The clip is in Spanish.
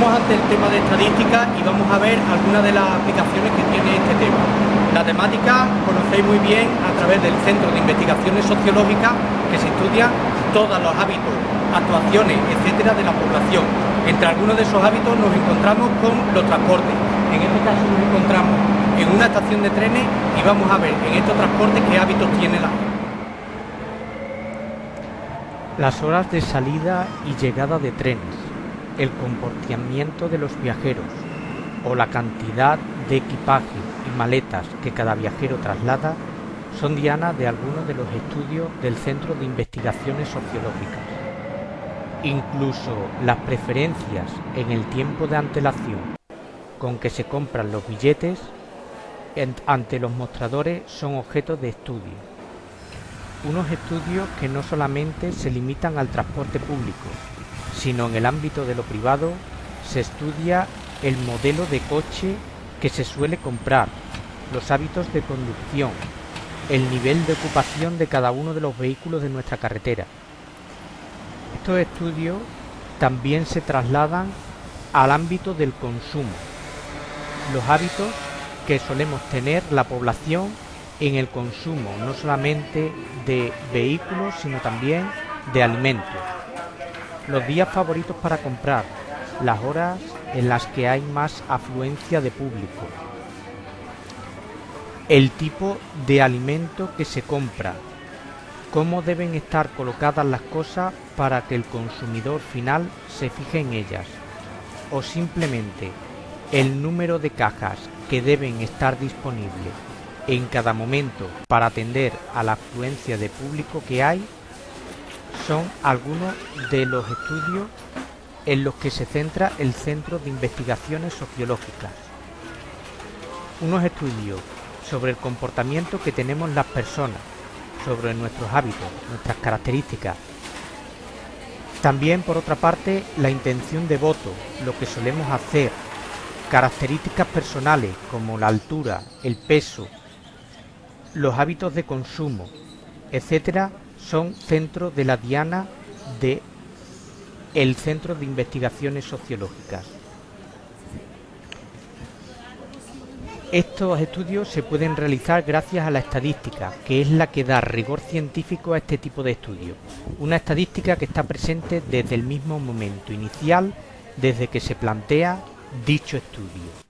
estadística y vamos a ver algunas de las aplicaciones que tiene este tema. La temática conocéis muy bien a través del Centro de Investigaciones Sociológicas que se estudia todos los hábitos, actuaciones, etcétera de la población. Entre algunos de esos hábitos nos encontramos con los transportes. En este caso nos encontramos en una estación de trenes y vamos a ver en estos transportes qué hábitos tiene la. Las horas de salida y llegada de trenes, el comportamiento de los viajeros o la cantidad de equipaje y maletas que cada viajero traslada son diana de algunos de los estudios del Centro de Investigaciones Sociológicas. Incluso las preferencias en el tiempo de antelación con que se compran los billetes ante los mostradores son objeto de estudio. Unos estudios que no solamente se limitan al transporte público, sino en el ámbito de lo privado se estudia el modelo de coche que se suele comprar, los hábitos de conducción, el nivel de ocupación de cada uno de los vehículos de nuestra carretera. Estos estudios también se trasladan al ámbito del consumo, los hábitos que solemos tener la población en el consumo, no solamente de vehículos, sino también de alimentos. Los días favoritos para comprar, las horas en las que hay más afluencia de público, el tipo de alimento que se compra, cómo deben estar colocadas las cosas para que el consumidor final se fije en ellas, o simplemente el número de cajas que deben estar disponibles en cada momento para atender a la afluencia de público que hay son algunos de los estudios en los que se centra el Centro de Investigaciones Sociológicas. Unos estudios sobre el comportamiento que tenemos las personas, sobre nuestros hábitos, nuestras características. También, por otra parte, la intención de voto, lo que solemos hacer, características personales como la altura, el peso, los hábitos de consumo, etcétera, son centro de la diana de el Centro de Investigaciones Sociológicas. Estos estudios se pueden realizar gracias a la estadística, que es la que da rigor científico a este tipo de estudios. Una estadística que está presente desde el mismo momento inicial, desde que se plantea dicho estudio.